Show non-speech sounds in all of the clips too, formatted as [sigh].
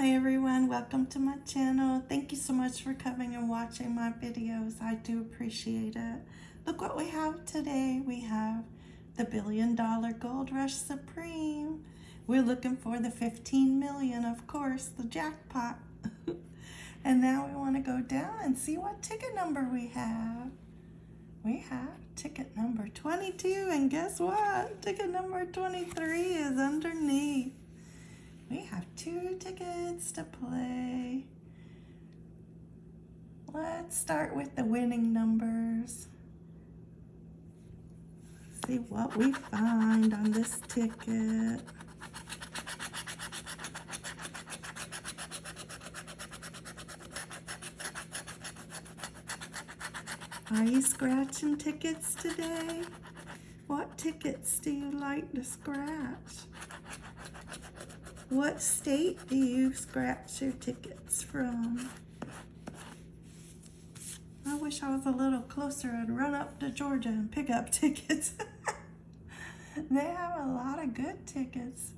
Hi everyone, welcome to my channel. Thank you so much for coming and watching my videos. I do appreciate it. Look what we have today. We have the Billion Dollar Gold Rush Supreme. We're looking for the 15 million, of course, the jackpot. [laughs] and now we want to go down and see what ticket number we have. We have ticket number 22 and guess what? Ticket number 23 is underneath. We have two tickets to play. Let's start with the winning numbers. See what we find on this ticket. Are you scratching tickets today? What tickets do you like to scratch? What state do you scratch your tickets from? I wish I was a little closer. I'd run up to Georgia and pick up [laughs] tickets. [laughs] they have a lot of good tickets.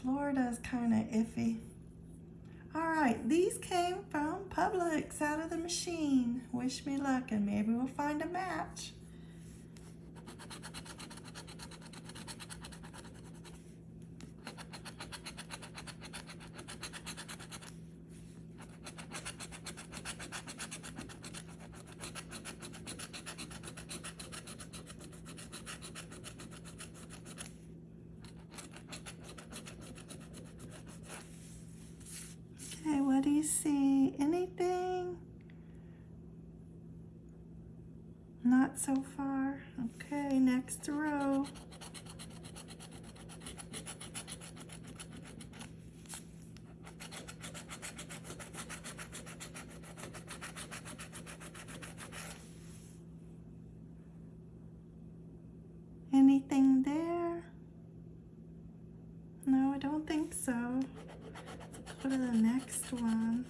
Florida's kind of iffy. All right, these came from Publix out of the machine. Wish me luck and maybe we'll find a match. Okay, what do you see? Anything? Not so far. Okay, next row. Anything there? No, I don't think so. Go to the next one.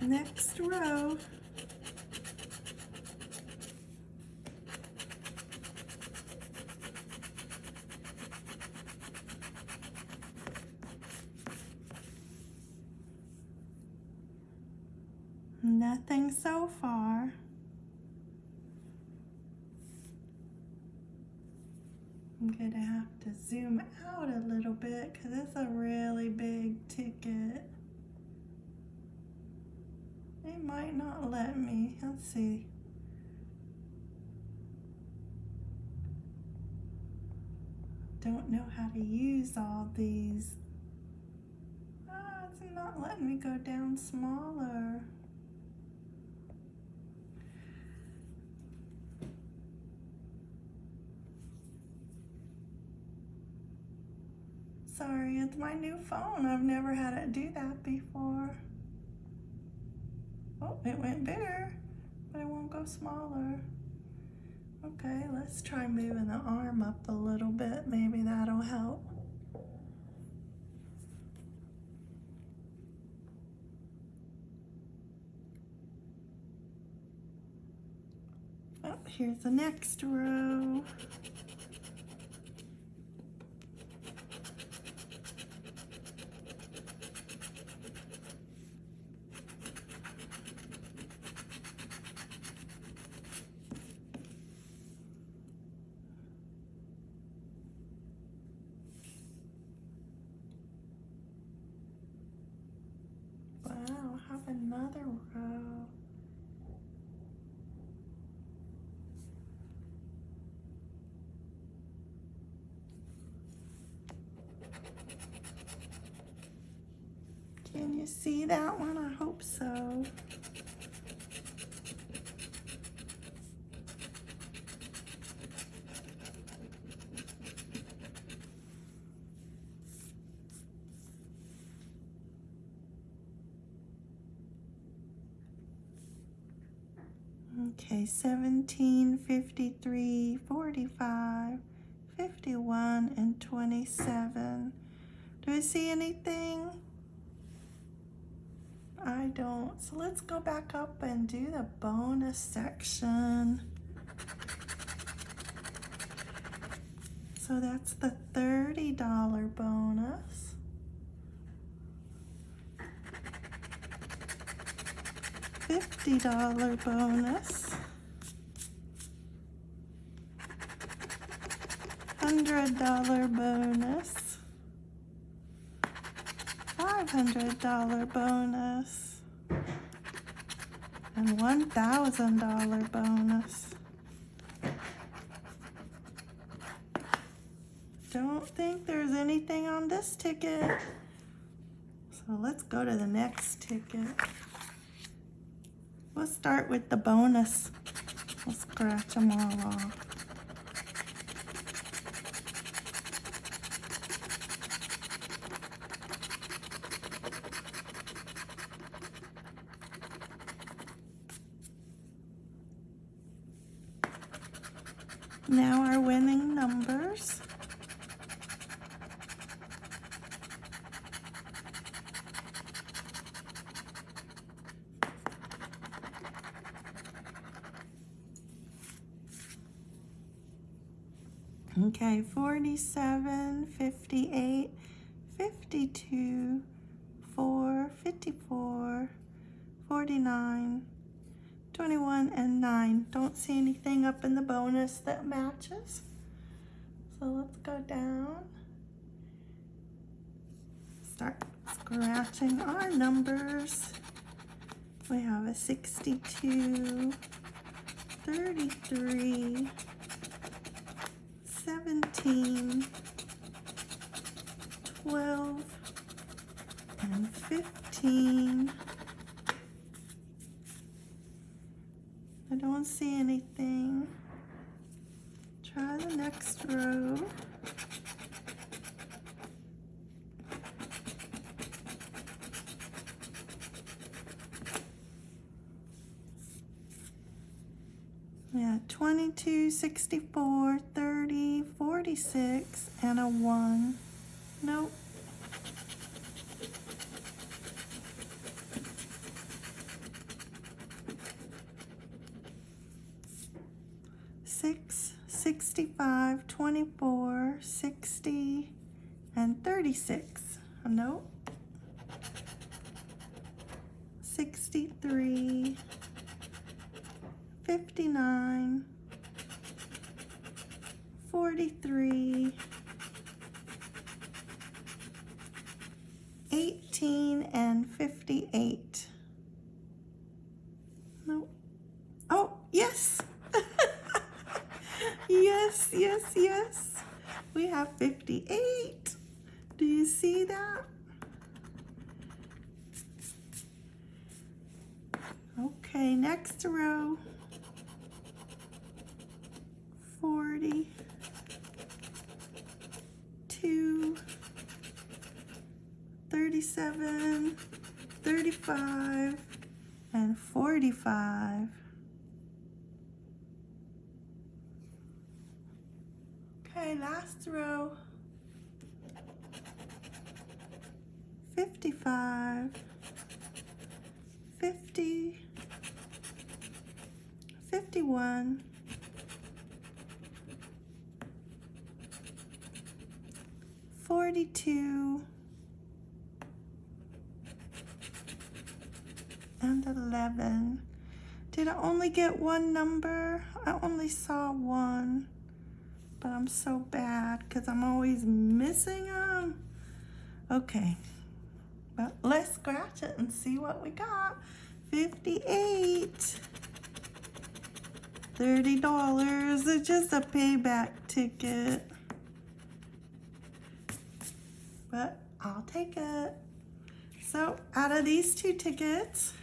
Next row. Nothing so far. I'm gonna have to zoom out a little bit because it's a really big ticket. Might not let me. Let's see. Don't know how to use all these. Ah, it's not letting me go down smaller. Sorry, it's my new phone. I've never had it do that before. Oh, it went bigger, but it won't go smaller. Okay, let's try moving the arm up a little bit. Maybe that'll help. Oh, here's the next row. Have another row. Can you see that one? I hope so. Okay, 17, 53, 45, 51, and 27. Do I see anything? I don't. So let's go back up and do the bonus section. So that's the $30 bonus. $50 bonus. $100 bonus. $500 bonus. And $1,000 bonus. Don't think there's anything on this ticket. So let's go to the next ticket. We'll start with the bonus. We'll scratch them all off. Now our winning numbers. Okay, 47, 58, 52, 4, 54, 49, 21, and 9. Don't see anything up in the bonus that matches. So let's go down. Start scratching our numbers. We have a 62, 33, 17, 12, and 15. I don't see anything. Try the next row. Yeah, 22, 64, 30, 46, and a 1. Nope. Six, 65, 24, 60, and 36. Nope. 63, 59, 43, 18, and 58. Nope. Oh, yes. [laughs] yes, yes, yes. We have 58. Do you see that? Okay, next row. 37, 35, and 45. Okay, last row. 55, 50, 51, 42, and 11. Did I only get one number? I only saw one, but I'm so bad because I'm always missing them. Okay, but let's scratch it and see what we got. 58. $30. It's just a payback ticket. But I'll take it. So out of these two tickets,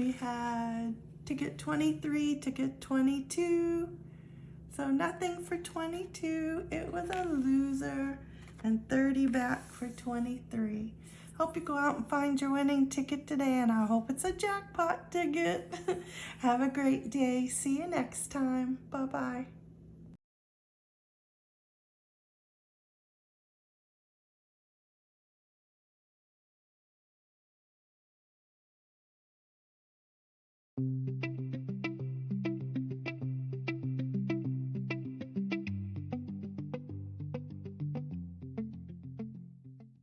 we had ticket 23, ticket 22. So nothing for 22. It was a loser and 30 back for 23. Hope you go out and find your winning ticket today, and I hope it's a jackpot ticket. [laughs] Have a great day. See you next time. Bye bye.